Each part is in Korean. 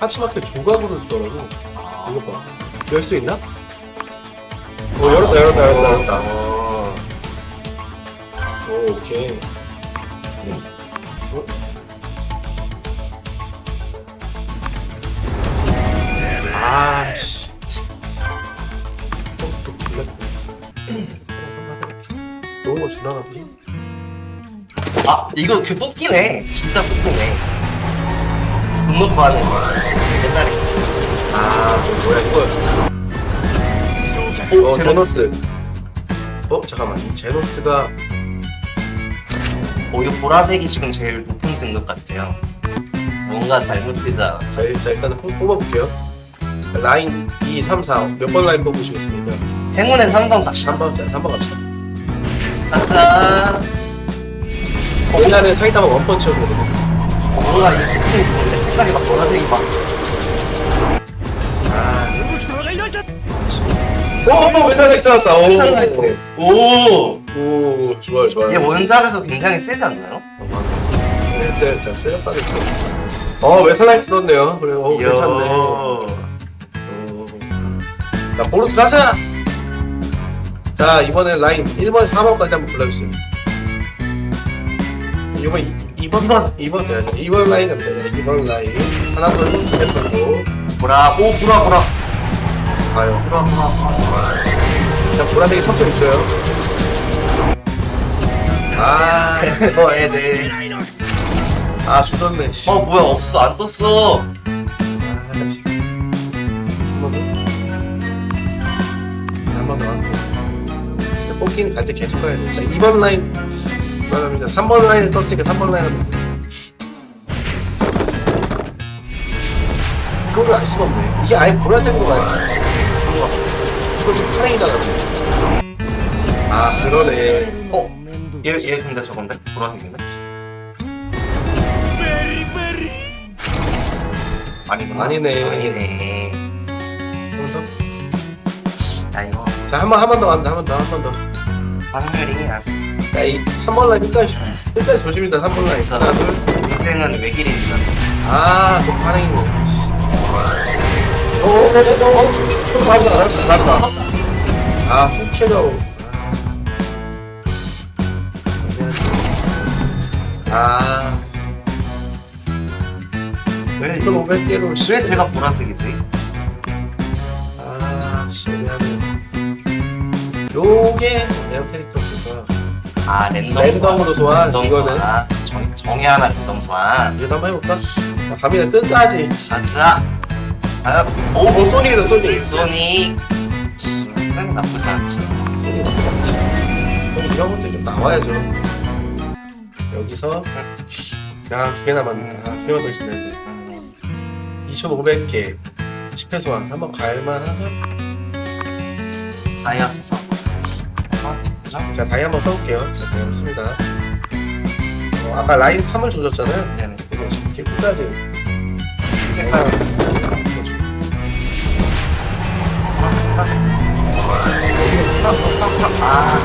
하치마켓 조각으로 주더라고. 이거 봐. 열 수 있나? 어, 열었다, 열었다, 열었다, 열었다. 오, 오케이. 어? 아, 씨. 어, 또 불렸네. 좋은 거 주나, 우리? 아 이거 그 뽑기네 진짜 뽑기네 돈 놓고 하는 거 옛날에 아, 저 뭐야, 이거. 어, 제노스. 어, 잠깐만. 이 제노스가 어 이거 보라색이 지금 제일 높은 등급 같아요 뭔가 잘못되지 않아 자, 일- 자 일단은 뽑- 뽑아볼게요. 라인 2, 3, 4. 몇 번 라인 뽑으시겠습니까? 행운의 3번 갑시다 3번, 자, 3번 갑시다. 가자 옛날에 사이타마 원펀치로 되거 뭔가 이 색깔이 좋은데 색깔이 막 보라색이 막 오, 어, 메탈 나이트 떴다. 오, 오! 오, 좋아요, 좋아요. 얘 원작에서 굉장히 세지 않나요? 네, 세, 자, 세렸다는 거. 어, 메탈 나이트 떴네요. 그래, 어, 괜찮네. 어. 자, 보르스 가자! 자, 이번에 라인 1번, 4번까지 한번 불러주세요. 이번, 2번, 2번, 2번 돼야죠. 2번 라인 되네. 2번 라인. 하나, 둘, 셋, 돌고. 보라 오 보라 보라 가요. 보라 보라 보라 자, 보라색이 섞여 있어요. 아, 어 애들 아, 씨. 어 뭐야 없어 안 떴어 아, 씨. 한번 더. 더. 뽑기는 간제 계속 가야 돼. 자, 2번 라인. 그다음에 3번 라인을 떴으니까 3번 라인 하면 돼. 이거를 알 수가 없네. 이게 아예 보라색으로 가야지. 이거 지금 파랭이잖아. 아, 그러네. 어? 얘, 얘 근데 저건데? 보라색인데? 아니구나 아니네. 아니네 한번 더. 야 이거 자, 한 번, 한 번 더 간다. 한 번 더, 한 번 더. 확률이 아주 야, 이 3번 라인 끝까지, 끝까지 조심이다. 3번 라인. 하나, 둘. 인생은 외길이니까 아, 또 반응이네. 오, 오, 오, 오, 또 맞다, 맞다, 맞다. 아, 후캐로. 아, 왜, 이건 500개로 왜 제가 보라색이지? 아, 시원하네. 요게 에어 캐릭터가 아 랜덤 랜덤으로 소환, 랜덤 이거는. 소환. 정, 정의 하나 랜덤 소환 이거 한번 해볼까? 자, 갑니다. 끝까지. 가자 아, 오, 오, 소닉이다, 소닉. 소니 소니 나쁘지 않지 소리 나쁘지 않지. 그럼 이런 것들이 좀 나와야죠. 여기서 야, 두 개 남았다. 세번더 있으면 돼. 음, 2,500개 10회 소환 한번 갈만하면 다이아 써서 어? 그죠? 자 다이 한번 써볼게요. 자 다이 한번 씁니다. 어, 아까 라인 3을 조졌잖아요. 네네. 이거 지금 이렇게 끝까지 아,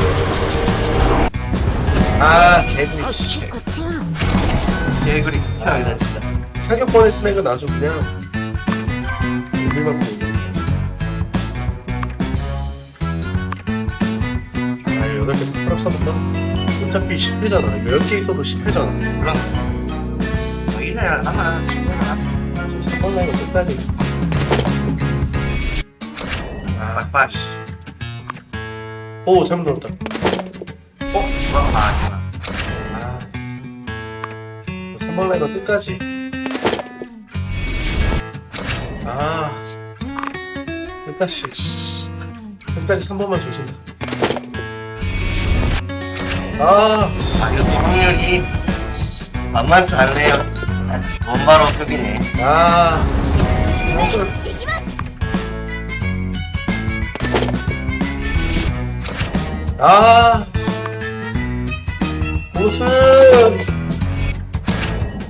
아 개구리 씨 개구리. 편이다 진짜. 사격 뻔했으면 이거 나좀 그냥. 우리만 보고 8개 탁탁 써볼까? 어차피 10회잖아. 이거 10개 있어도 10회잖아. 그럼 뭐 1회 하나 10회 하나 지금 3번 라인은 끝까지. 아 막바시 오 잘못 눌렀다. 어? 아 아니구나. 아 3번 라인은 끝까지. 아. 끝까지 끝까지 3번만 조심해 아아 이거 확률이 만만치 않네요. 원바로 급이네 아, 아, 보스,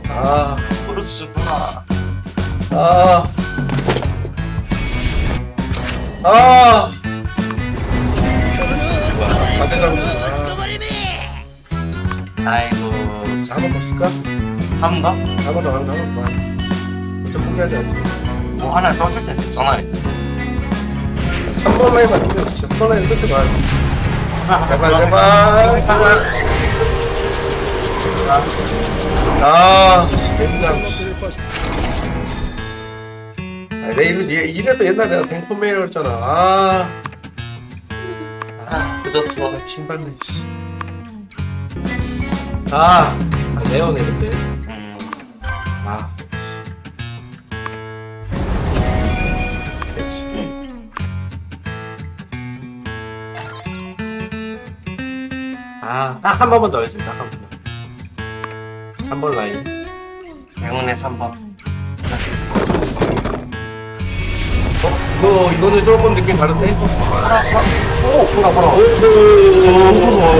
아, 브루스구나. 아, 아, 아이고. 한번 더 쓸까? 한 번 더? 한 번 더, 한번 더, 한번 더. 어차 포기하지 않습니다. 뭐 하나 떠줄 때 됐잖아, 일단. 3번 라인만 있으면 진짜 3번 라인 끝에 봐. 자, 제발, 제발. 제발. 아, 굉장. 아, 얘- 이래서 옛날에 내가 댕포메이라고 했잖아. 아, 아, 늦었어. 신발네, 씨. 아, 아 레어네, 근데. 음. 아. 그렇지. 아, 딱 한 번만 더 했습니다. 딱한 번만. 3번 라인. 행운의 3번. 자, 어? 이거, 이거는 조금 느낌 다른데? 오, 보라, 보라. 오, 아,